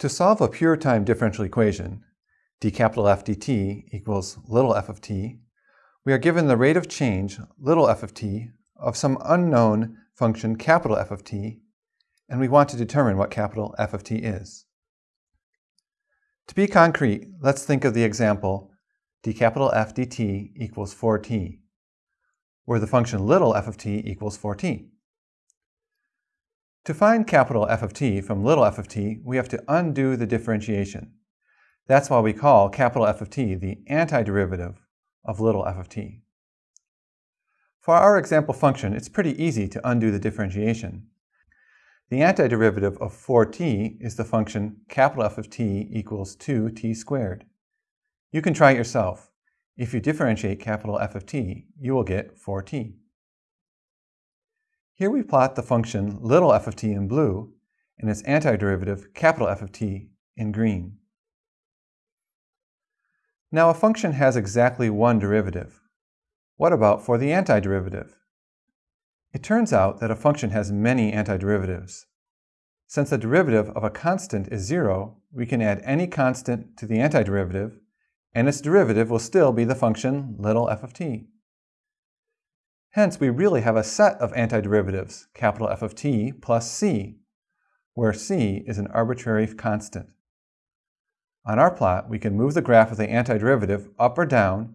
To solve a pure time differential equation, d capital F dt equals little f of t, we are given the rate of change, little f of t, of some unknown function capital F of t, and we want to determine what capital F of t is. To be concrete, let's think of the example d capital F dt equals 4t, where the function little f of t equals 4t. To find capital F of t from little f of t, we have to undo the differentiation. That's why we call capital F of t the antiderivative of little f of t. For our example function, it's pretty easy to undo the differentiation. The antiderivative of 4t is the function capital F of t equals 2t squared. You can try it yourself. If you differentiate capital F of t, you will get 4t. Here we plot the function little f of t in blue and its antiderivative capital F of t in green. Now a function has exactly one derivative. What about for the antiderivative? It turns out that a function has many antiderivatives. Since the derivative of a constant is zero, we can add any constant to the antiderivative, and its derivative will still be the function little f of t. Hence, we really have a set of antiderivatives, capital F of t plus c, where c is an arbitrary constant. On our plot, we can move the graph of the antiderivative up or down,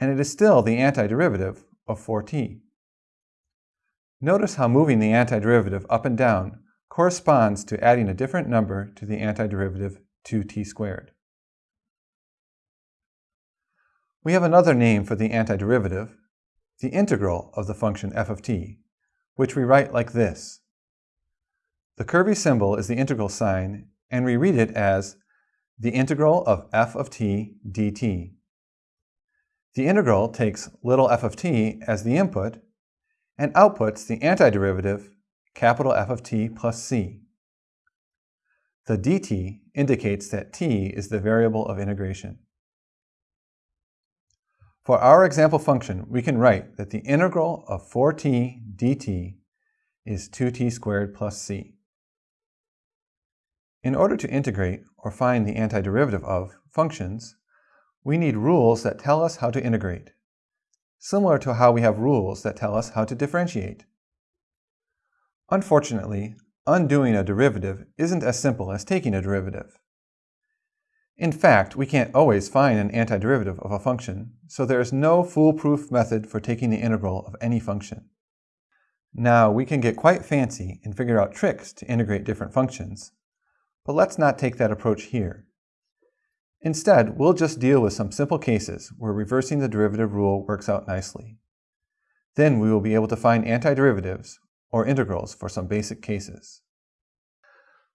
and it is still the antiderivative of 4t. Notice how moving the antiderivative up and down corresponds to adding a different number to the antiderivative 2t squared. We have another name for the antiderivative, the integral of the function f of t, which we write like this. The curvy symbol is the integral sign, and we read it as the integral of f of t dt. The integral takes little f of t as the input and outputs the antiderivative capital F of t plus c. The dt indicates that t is the variable of integration. For our example function, we can write that the integral of 4t dt is 2t squared plus c. In order to integrate or find the antiderivative of functions, we need rules that tell us how to integrate, similar to how we have rules that tell us how to differentiate. Unfortunately, undoing a derivative isn't as simple as taking a derivative. In fact, we can't always find an antiderivative of a function, so there is no foolproof method for taking the integral of any function. Now, we can get quite fancy and figure out tricks to integrate different functions, but let's not take that approach here. Instead, we'll just deal with some simple cases where reversing the derivative rule works out nicely. Then we will be able to find antiderivatives, or integrals, for some basic cases.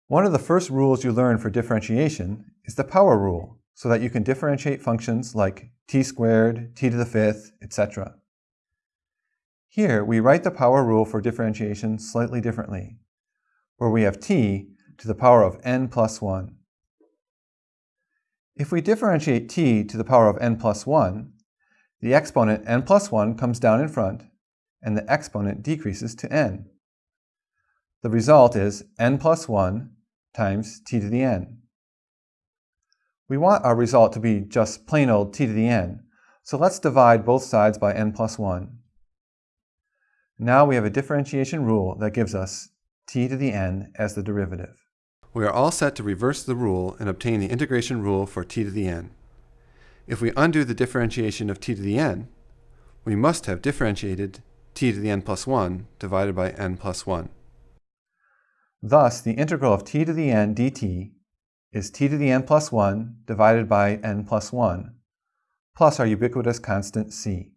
One of the first rules you learn for differentiation is the power rule, so that you can differentiate functions like t squared, t to the fifth, etc. Here, we write the power rule for differentiation slightly differently, where we have t to the power of n plus 1. If we differentiate t to the power of n plus 1, the exponent n plus 1 comes down in front, and the exponent decreases to n. The result is n plus 1 times t to the n. We want our result to be just plain old t to the n, so let's divide both sides by n plus 1. Now we have a differentiation rule that gives us t to the n as the derivative. We are all set to reverse the rule and obtain the integration rule for t to the n. If we undo the differentiation of t to the n, we must have differentiated t to the n plus 1 divided by n plus 1. Thus, the integral of t to the n dt is t to the n plus 1 divided by n plus 1, plus our ubiquitous constant c.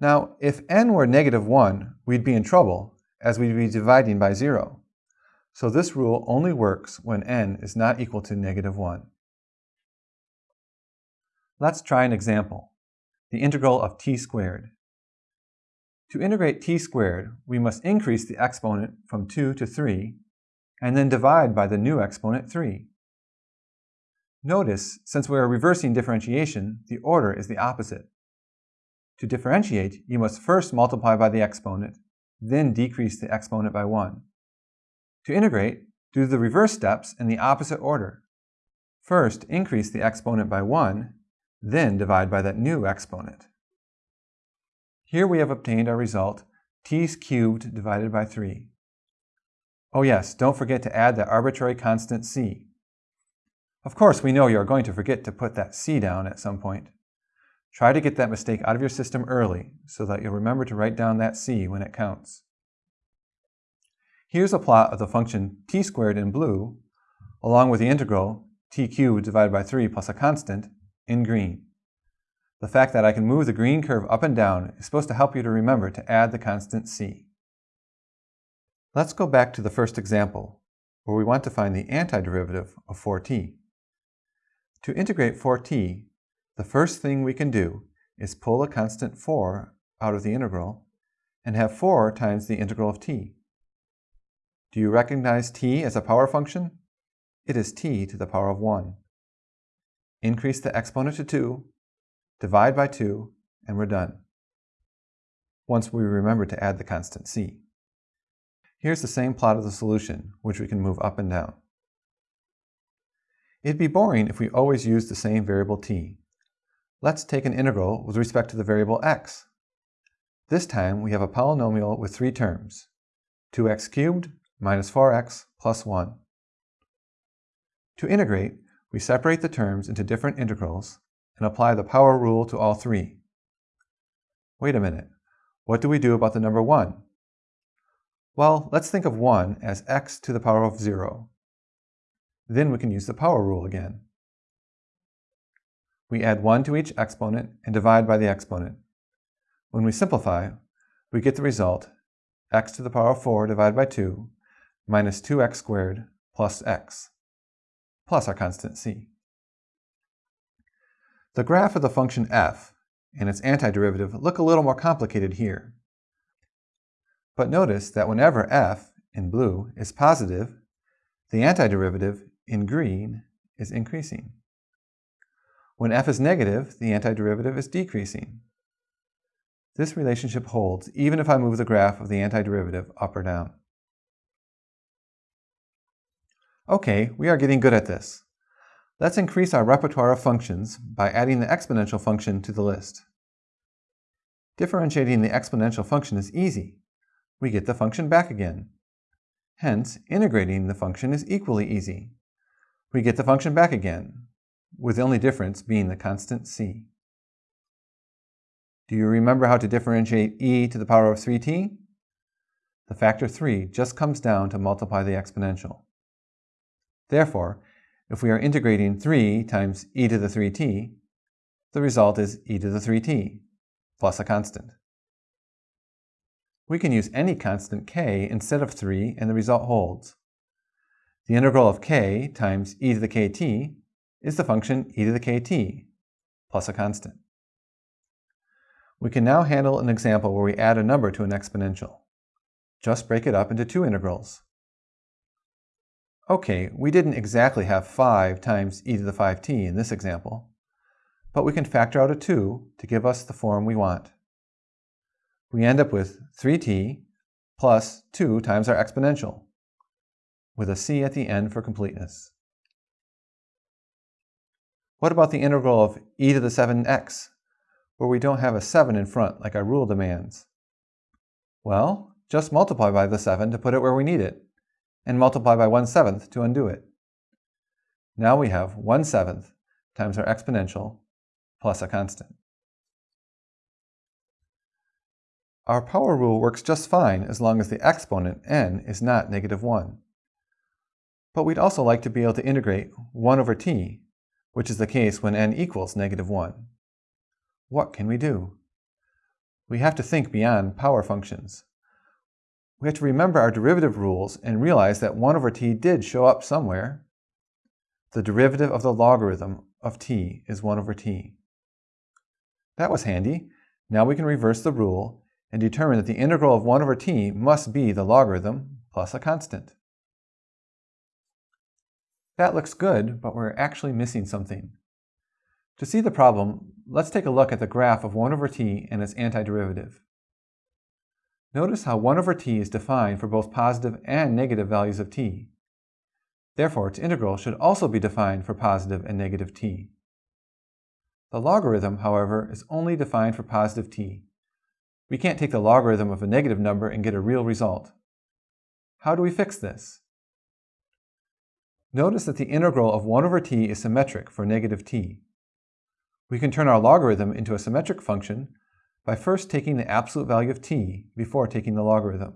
Now, if n were negative 1, we'd be in trouble, as we'd be dividing by 0. So this rule only works when n is not equal to negative 1. Let's try an example, the integral of t squared. To integrate t squared, we must increase the exponent from 2 to 3, and then divide by the new exponent 3. Notice, since we are reversing differentiation, the order is the opposite. To differentiate, you must first multiply by the exponent, then decrease the exponent by 1. To integrate, do the reverse steps in the opposite order. First, increase the exponent by 1, then divide by that new exponent. Here we have obtained our result, t cubed divided by 3. Oh yes, don't forget to add that arbitrary constant c. Of course, we know you are going to forget to put that c down at some point. Try to get that mistake out of your system early so that you'll remember to write down that c when it counts. Here's a plot of the function t squared in blue, along with the integral t cubed divided by 3 plus a constant in green. The fact that I can move the green curve up and down is supposed to help you to remember to add the constant c. Let's go back to the first example, where we want to find the antiderivative of 4t. To integrate 4t, the first thing we can do is pull a constant 4 out of the integral and have 4 times the integral of t. Do you recognize t as a power function? It is t to the power of 1. Increase the exponent to 2, divide by 2, and we're done. Once we remember to add the constant c. Here's the same plot of the solution, which we can move up and down. It'd be boring if we always used the same variable t. Let's take an integral with respect to the variable x. This time we have a polynomial with three terms, 2x cubed minus 4x plus 1. To integrate, we separate the terms into different integrals and apply the power rule to all three. Wait a minute, what do we do about the number 1? Well, let's think of 1 as x to the power of 0. Then we can use the power rule again. We add 1 to each exponent and divide by the exponent. When we simplify, we get the result x to the power of 4 divided by 2 minus 2x squared plus x, plus our constant c. The graph of the function f and its antiderivative look a little more complicated here. But notice that whenever f, in blue, is positive, the antiderivative, in green, is increasing. When f is negative, the antiderivative is decreasing. This relationship holds even if I move the graph of the antiderivative up or down. Okay, we are getting good at this. Let's increase our repertoire of functions by adding the exponential function to the list. Differentiating the exponential function is easy. We get the function back again. Hence, integrating the function is equally easy. We get the function back again, with the only difference being the constant c. Do you remember how to differentiate e to the power of 3t? The factor 3 just comes down to multiply the exponential. Therefore, if we are integrating 3 times e to the 3t, the result is e to the 3t, plus a constant. We can use any constant k instead of 3 and the result holds. The integral of k times e to the kt is the function e to the kt, plus a constant. We can now handle an example where we add a number to an exponential. Just break it up into two integrals. Okay, we didn't exactly have 5 times e to the 5t in this example, but we can factor out a 2 to give us the form we want. We end up with 3t plus 2 times our exponential, with a c at the end for completeness. What about the integral of e to the 7x, where we don't have a 7 in front like our rule demands? Well, just multiply by the 7 to put it where we need it and multiply by 1 seventh to undo it. Now we have 1 seventh times our exponential plus a constant. Our power rule works just fine as long as the exponent, n, is not negative 1. But we'd also like to be able to integrate 1 over t, which is the case when n equals negative 1. What can we do? We have to think beyond power functions we have to remember our derivative rules and realize that 1 over t did show up somewhere. The derivative of the logarithm of t is 1 over t. That was handy. Now we can reverse the rule and determine that the integral of 1 over t must be the logarithm plus a constant. That looks good, but we're actually missing something. To see the problem, let's take a look at the graph of 1 over t and its antiderivative. Notice how 1 over t is defined for both positive and negative values of t. Therefore, its integral should also be defined for positive and negative t. The logarithm, however, is only defined for positive t. We can't take the logarithm of a negative number and get a real result. How do we fix this? Notice that the integral of 1 over t is symmetric for negative t. We can turn our logarithm into a symmetric function by first taking the absolute value of t before taking the logarithm.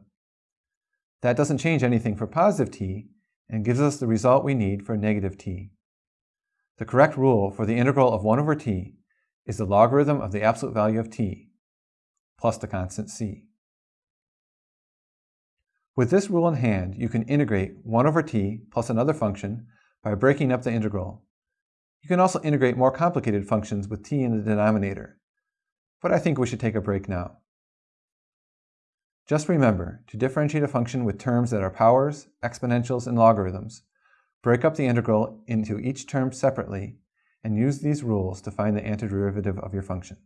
That doesn't change anything for positive t, and gives us the result we need for negative t. The correct rule for the integral of 1 over t is the logarithm of the absolute value of t plus the constant c. With this rule in hand, you can integrate 1 over t plus another function by breaking up the integral. You can also integrate more complicated functions with t in the denominator, but I think we should take a break now. Just remember, to differentiate a function with terms that are powers, exponentials, and logarithms, break up the integral into each term separately and use these rules to find the antiderivative of your function.